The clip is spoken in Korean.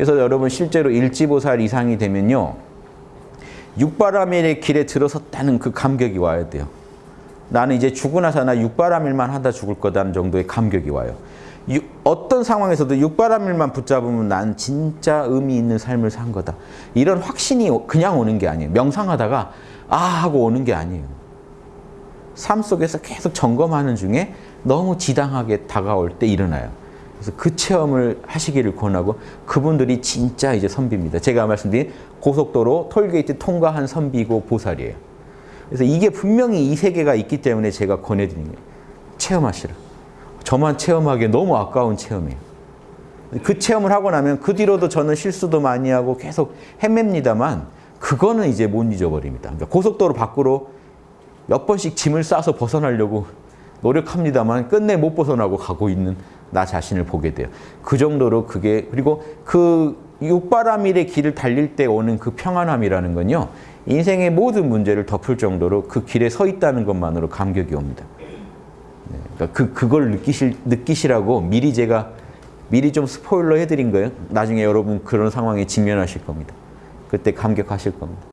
그래서 여러분 실제로 일지보살 이상이 되면요. 육바라밀의 길에 들어섰다는 그 감격이 와야 돼요. 나는 이제 죽고 나서 나 육바라밀만 하다 죽을 거다는 정도의 감격이 와요. 유, 어떤 상황에서도 육바라밀만 붙잡으면 난 진짜 의미 있는 삶을 산 거다. 이런 확신이 그냥 오는 게 아니에요. 명상하다가 아 하고 오는 게 아니에요. 삶 속에서 계속 점검하는 중에 너무 지당하게 다가올 때 일어나요. 그래서 그 체험을 하시기를 권하고 그분들이 진짜 이제 선비입니다. 제가 말씀드린 고속도로 톨게이트 통과한 선비고 보살이에요. 그래서 이게 분명히 이 세계가 있기 때문에 제가 권해드리는 거예요. 체험하시라. 저만 체험하기에 너무 아까운 체험이에요. 그 체험을 하고 나면 그 뒤로도 저는 실수도 많이 하고 계속 헤맵니다만 그거는 이제 못 잊어버립니다. 그러니까 고속도로 밖으로 몇 번씩 짐을 싸서 벗어나려고 노력합니다만 끝내 못 벗어나고 가고 있는 나 자신을 보게 돼요. 그 정도로 그게 그리고 그 육바라밀의 길을 달릴 때 오는 그 평안함이라는 건요. 인생의 모든 문제를 덮을 정도로 그 길에 서 있다는 것만으로 감격이 옵니다. 네, 그러니까 그 그걸 느끼실 느끼시라고 미리 제가 미리 좀 스포일러 해드린 거예요. 나중에 여러분 그런 상황에 직면하실 겁니다. 그때 감격하실 겁니다.